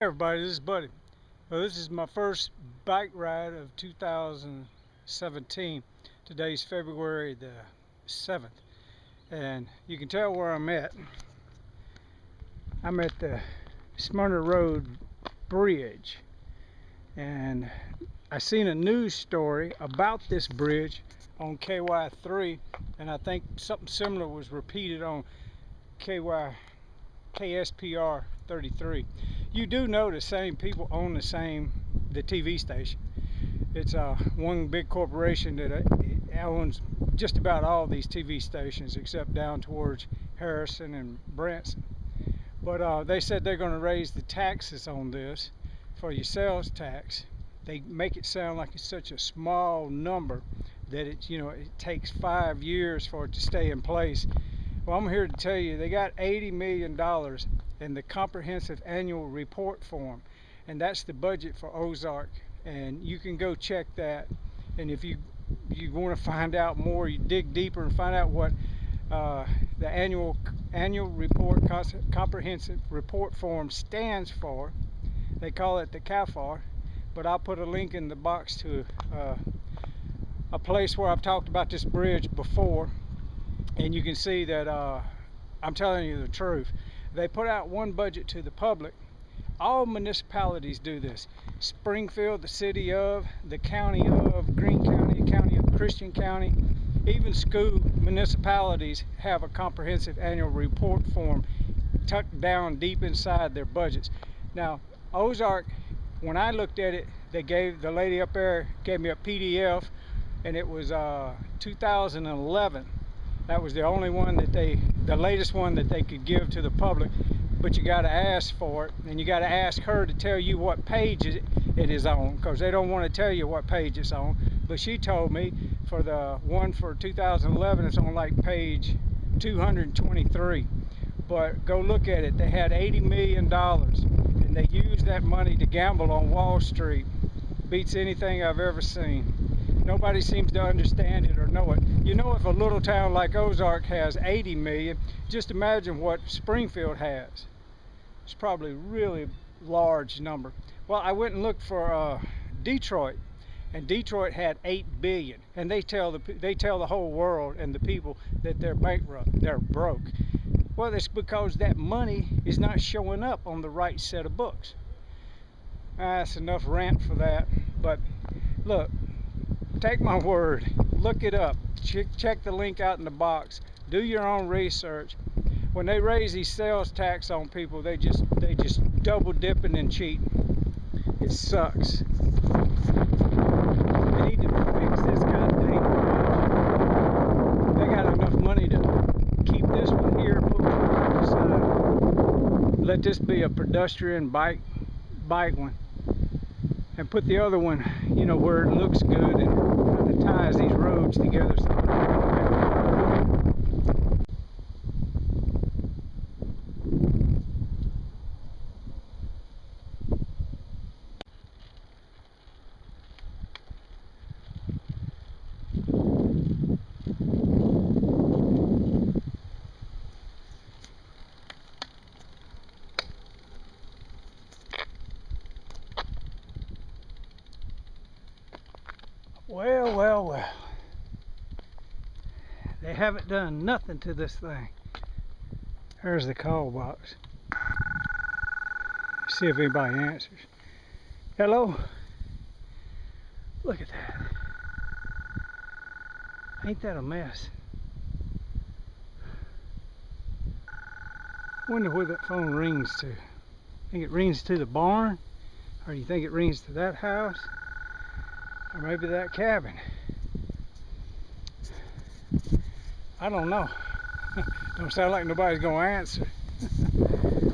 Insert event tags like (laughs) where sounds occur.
Hey everybody, this is Buddy. Well, this is my first bike ride of 2017. Today's February the 7th. And you can tell where I'm at. I'm at the Smyrna Road Bridge. And I seen a news story about this bridge on KY3 and I think something similar was repeated on KY KSPR 33 you do know the same people own the same the TV station. It's uh, one big corporation that uh, owns just about all these TV stations except down towards Harrison and Branson. But uh, they said they're going to raise the taxes on this for your sales tax. They make it sound like it's such a small number that it, you know, it takes five years for it to stay in place. Well, I'm here to tell you they got 80 million dollars in the comprehensive annual report form and that's the budget for Ozark. And you can go check that. And if you you want to find out more you dig deeper and find out what uh, the annual annual report comprehensive report form stands for they call it the CAFR but I'll put a link in the box to uh, a place where I've talked about this bridge before and you can see that uh, I'm telling you the truth they put out one budget to the public. All municipalities do this. Springfield, the city of, the county of, Greene County, county of Christian County, even school municipalities have a comprehensive annual report form tucked down deep inside their budgets. Now, Ozark, when I looked at it, they gave, the lady up there gave me a PDF and it was uh, 2011 that was the only one that they the latest one that they could give to the public but you got to ask for it and you got to ask her to tell you what page it is on because they don't want to tell you what page it's on. But she told me for the one for 2011 it's on like page 223 but go look at it they had 80 million dollars and they used that money to gamble on Wall Street beats anything I've ever seen nobody seems to understand it or know it. You know if a little town like Ozark has 80 million, just imagine what Springfield has. It's probably a really large number. Well, I went and looked for uh, Detroit, and Detroit had 8 billion, and they tell the they tell the whole world and the people that they're bankrupt, they're broke. Well, it's because that money is not showing up on the right set of books. Ah, that's enough rant for that. But look, take my word. Look it up. Check, check the link out in the box. Do your own research. When they raise these sales tax on people they just they just double dipping and cheating. It sucks. They need to fix this they got enough money to keep this one here put on the side. Let this be a pedestrian bike bike one and put the other one you know where it looks good and kind of ties these roads together Well, well, well. They haven't done nothing to this thing. There's the call box. See if anybody answers. Hello? Look at that. Ain't that a mess? Wonder where that phone rings to. Think it rings to the barn? Or do you think it rings to that house? Or maybe that cabin. I don't know. (laughs) don't sound like nobody's gonna answer. (laughs)